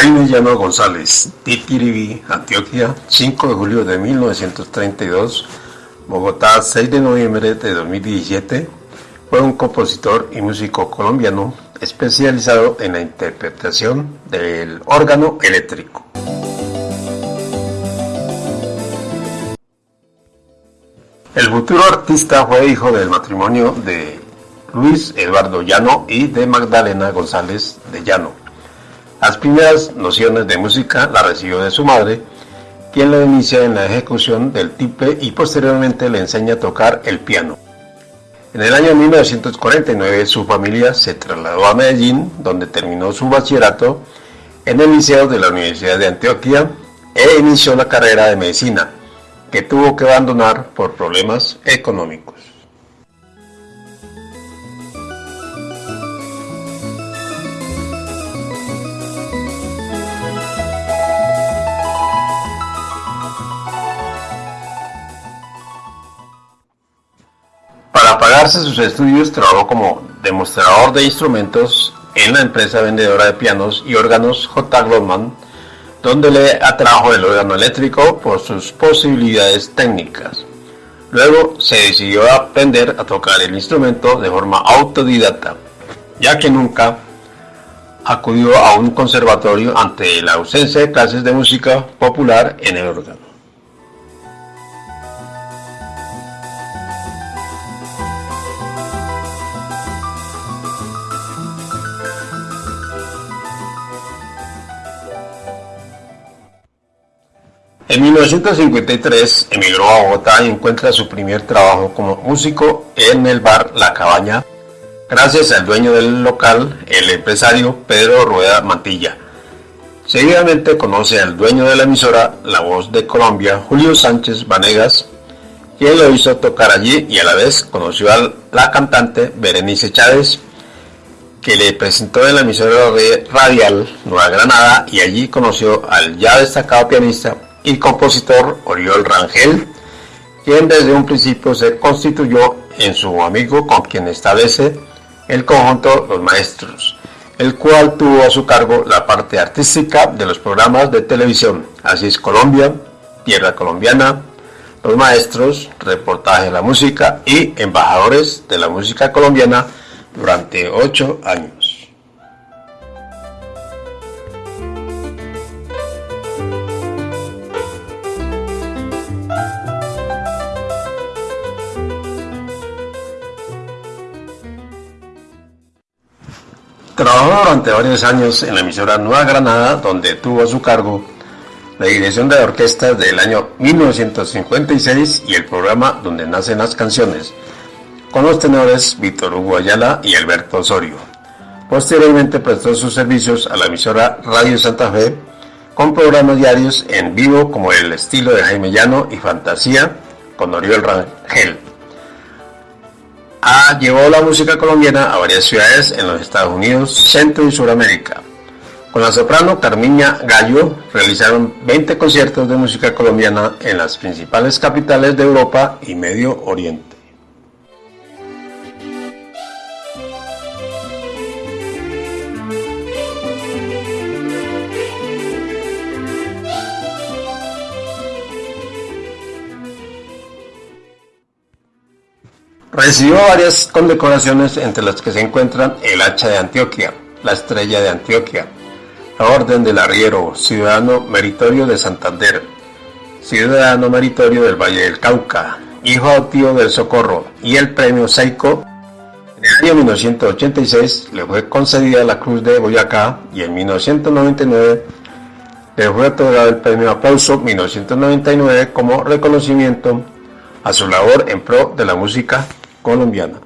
Jaime Llano González, Titiribí, Antioquia, 5 de julio de 1932, Bogotá, 6 de noviembre de 2017, fue un compositor y músico colombiano especializado en la interpretación del órgano eléctrico. El futuro artista fue hijo del matrimonio de Luis Eduardo Llano y de Magdalena González de Llano. Las primeras nociones de música las recibió de su madre, quien lo inicia en la ejecución del tiple y posteriormente le enseña a tocar el piano. En el año 1949 su familia se trasladó a Medellín, donde terminó su bachillerato en el Liceo de la Universidad de Antioquia e inició la carrera de medicina, que tuvo que abandonar por problemas económicos. Sus estudios, trabajó como demostrador de instrumentos en la empresa vendedora de pianos y órganos J. Goldman, donde le atrajo el órgano eléctrico por sus posibilidades técnicas. Luego se decidió a aprender a tocar el instrumento de forma autodidacta, ya que nunca acudió a un conservatorio ante la ausencia de clases de música popular en el órgano. En 1953 emigró a Bogotá y encuentra su primer trabajo como músico en el bar La Cabaña, gracias al dueño del local, el empresario Pedro Rueda Mantilla. Seguidamente conoce al dueño de la emisora La Voz de Colombia, Julio Sánchez Vanegas, quien lo hizo tocar allí y a la vez conoció a la cantante Berenice Chávez, que le presentó en la emisora radial Nueva Granada y allí conoció al ya destacado pianista y compositor Oriol Rangel, quien desde un principio se constituyó en su amigo con quien establece el conjunto Los Maestros, el cual tuvo a su cargo la parte artística de los programas de televisión Así es Colombia, Tierra Colombiana, Los Maestros, Reportaje de la Música y Embajadores de la Música Colombiana durante ocho años. Trabajó durante varios años en la emisora Nueva Granada, donde tuvo a su cargo la dirección de orquestas del año 1956 y el programa Donde nacen las canciones, con los tenores Víctor Hugo Ayala y Alberto Osorio. Posteriormente prestó sus servicios a la emisora Radio Santa Fe, con programas diarios en vivo como El estilo de Jaime Llano y Fantasía con Oriol Rangel llevó la música colombiana a varias ciudades en los Estados Unidos, Centro y Suramérica. Con la soprano Carmiña Gallo realizaron 20 conciertos de música colombiana en las principales capitales de Europa y Medio Oriente. Recibió varias condecoraciones entre las que se encuentran el Hacha de Antioquia, la Estrella de Antioquia, la Orden del Arriero, Ciudadano Meritorio de Santander, Ciudadano Meritorio del Valle del Cauca, Hijo tío del Socorro y el Premio Seico. En el año 1986 le fue concedida la Cruz de Boyacá y en 1999 le fue otorgado el Premio Aplauso 1999 como reconocimiento a su labor en pro de la música colombiana.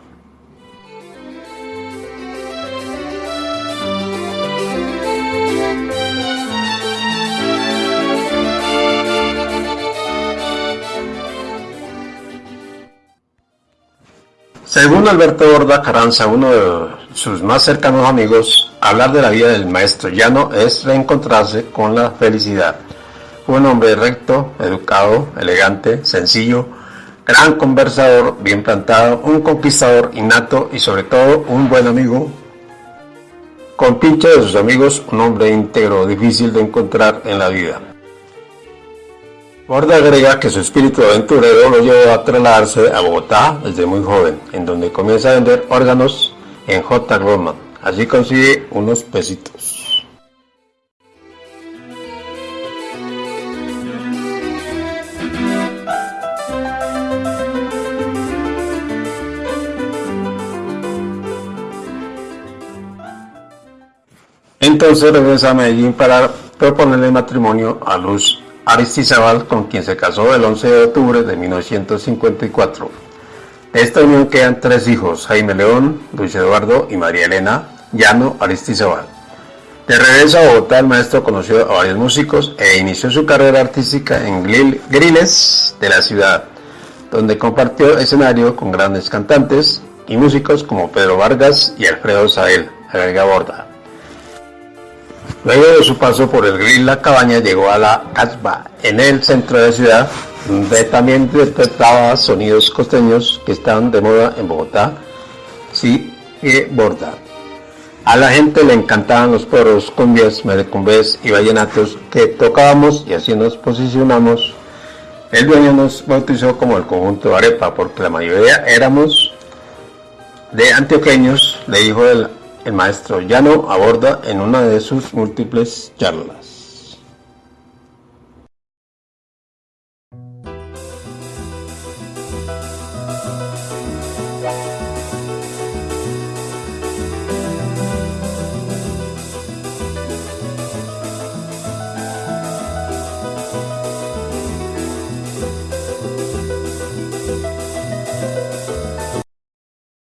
Según Alberto Borda Caranza, uno de sus más cercanos amigos, hablar de la vida del maestro llano es reencontrarse con la felicidad. Fue un hombre recto, educado, elegante, sencillo, gran conversador, bien plantado, un conquistador innato y sobre todo un buen amigo. Con pinche de sus amigos, un hombre íntegro difícil de encontrar en la vida. Borda agrega que su espíritu aventurero lo llevó a trasladarse a Bogotá desde muy joven, en donde comienza a vender órganos en J. Goldman. Así consigue unos pesitos. Entonces regresa a Medellín para proponerle matrimonio a Luz Aristizabal, con quien se casó el 11 de octubre de 1954. De esta unión quedan tres hijos, Jaime León, Luis Eduardo y María Elena Llano Aristizabal. De regreso a Bogotá, el maestro conoció a varios músicos e inició su carrera artística en Griles de la ciudad, donde compartió escenario con grandes cantantes y músicos como Pedro Vargas y Alfredo Sael, agrega Borda. Luego de su paso por el grill La Cabaña llegó a la Casbah, en el centro de la ciudad, donde también detectaba sonidos costeños que estaban de moda en Bogotá, sí, y Borda. A la gente le encantaban los poros, cumbias, merecumbés y vallenatos que tocábamos y así nos posicionamos. El dueño nos bautizó como el conjunto Arepa porque la mayoría éramos de antioqueños, le dijo el el maestro Llano aborda en una de sus múltiples charlas.